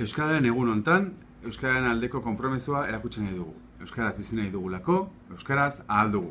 Euskararen egun hontan, Euskararen aldeko konpromisoa erakutsi nahi dugu. Euskaraz bizi nahi dugulako, Euskaraz ahal dugu.